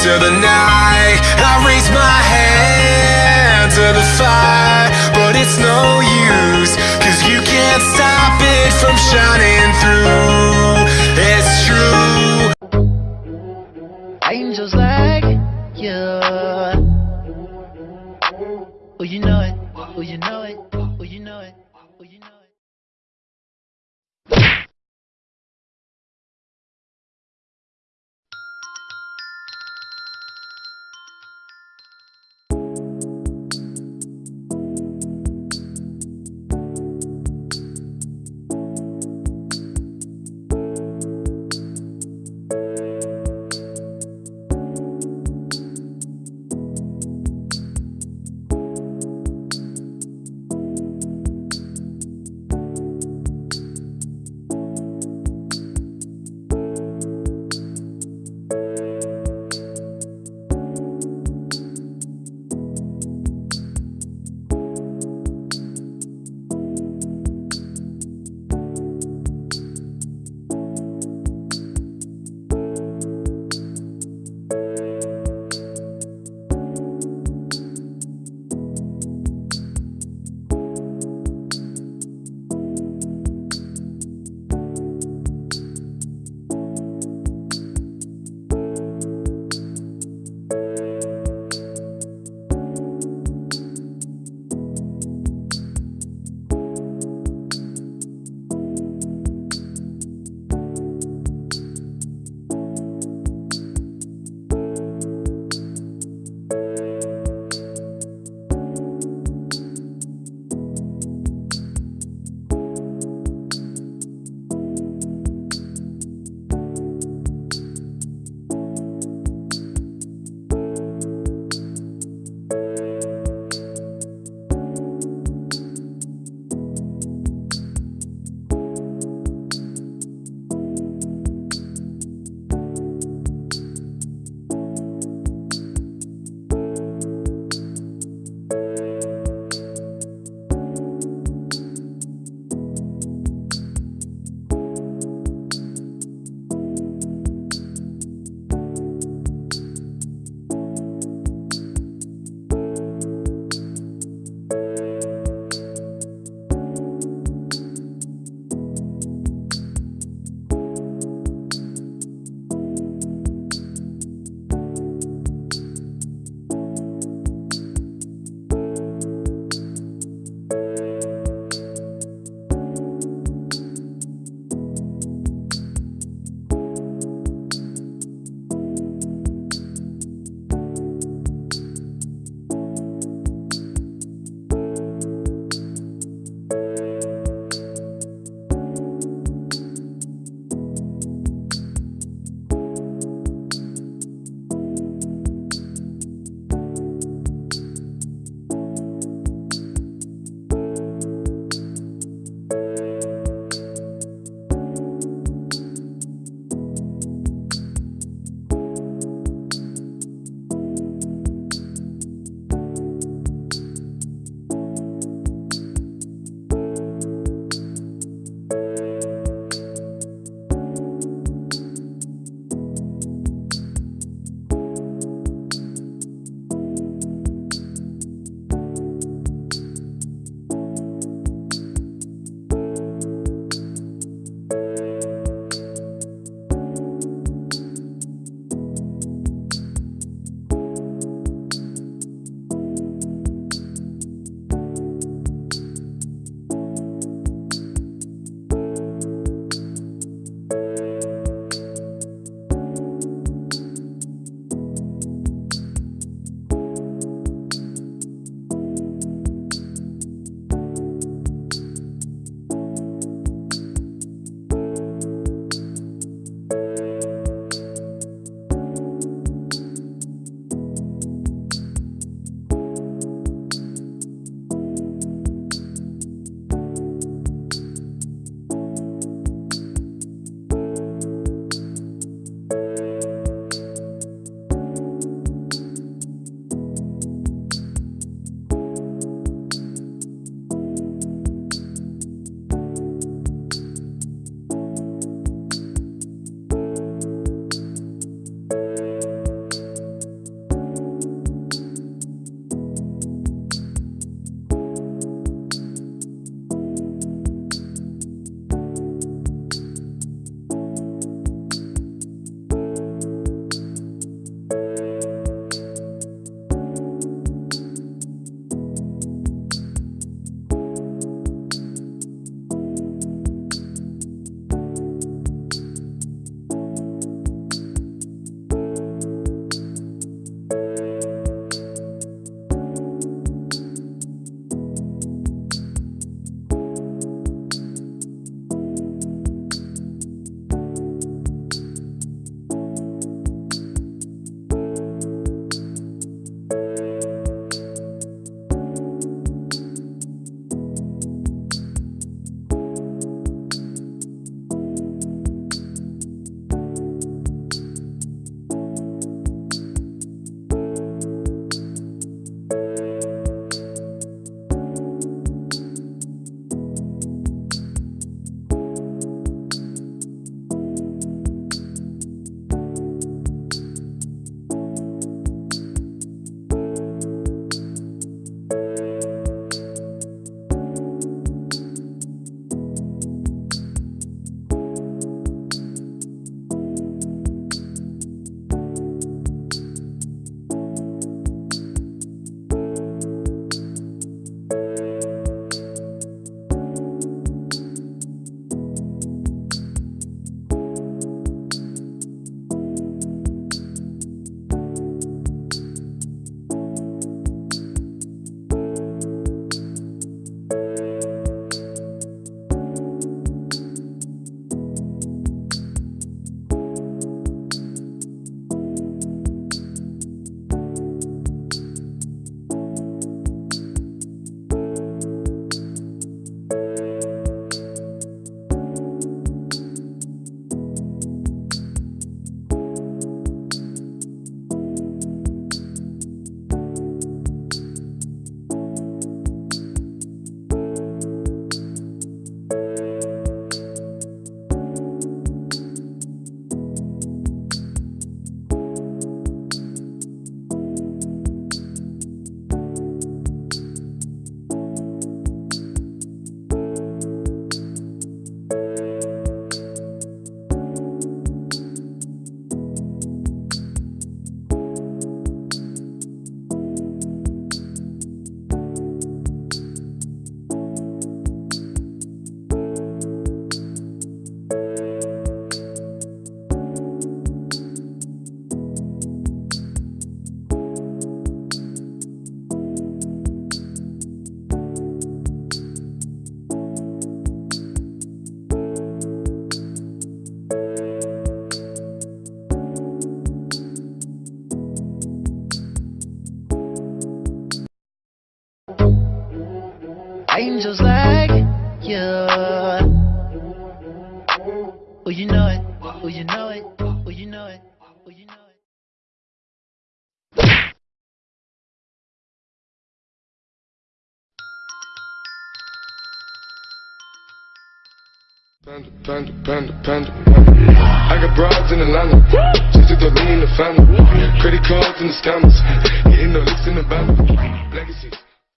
into the night I raise my hand to the fire But it's no use Cause you can't stop it from shining through It's true Angels like you. Oh, you know it. Oh, you know it. angels like you. Oh, you know it. Oh, you know it. Oh, you know it. Oh, you know it. Panda, panda, panda, panda, I got broads in Atlanta. Just took the lean in the family. Credit cards and the scammers. Getting the licks in the bank. Legacy.